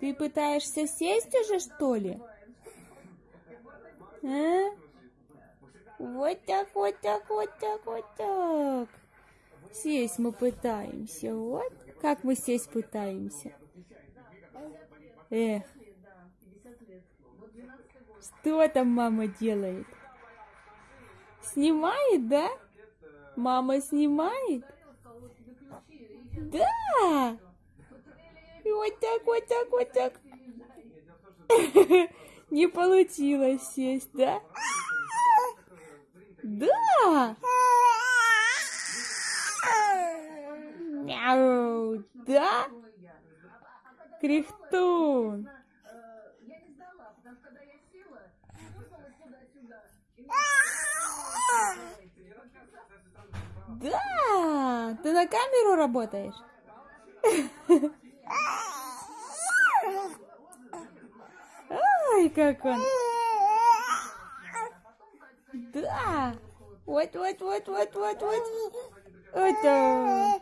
Ты пытаешься сесть уже, что ли? А? Вот так, вот так, вот так, вот так. Сесть мы пытаемся. Вот. Как мы сесть пытаемся? Эх. Что там мама делает? Снимает, да? Мама снимает? Да! Вот так, вот так, вот так. Не получилось сесть, да? Да! Мяу, да? Кряхтун. Да, ты на камеру работаешь? как он. Да. Вот, вот, вот, вот, вот, вот. Это.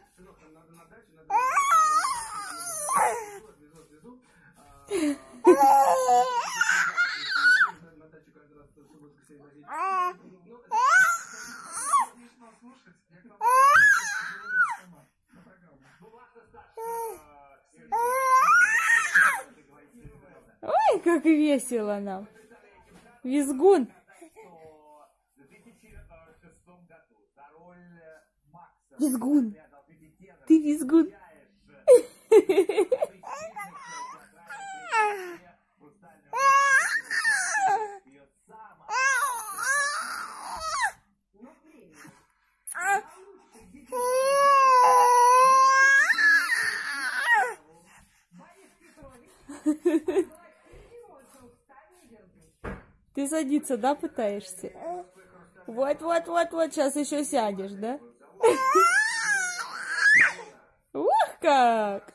Ой, как весело нам. Визгун. Визгун. Ты визгун. Ты садиться, да, пытаешься? Вот, вот, вот, вот, сейчас еще сядешь, да? Ух, как!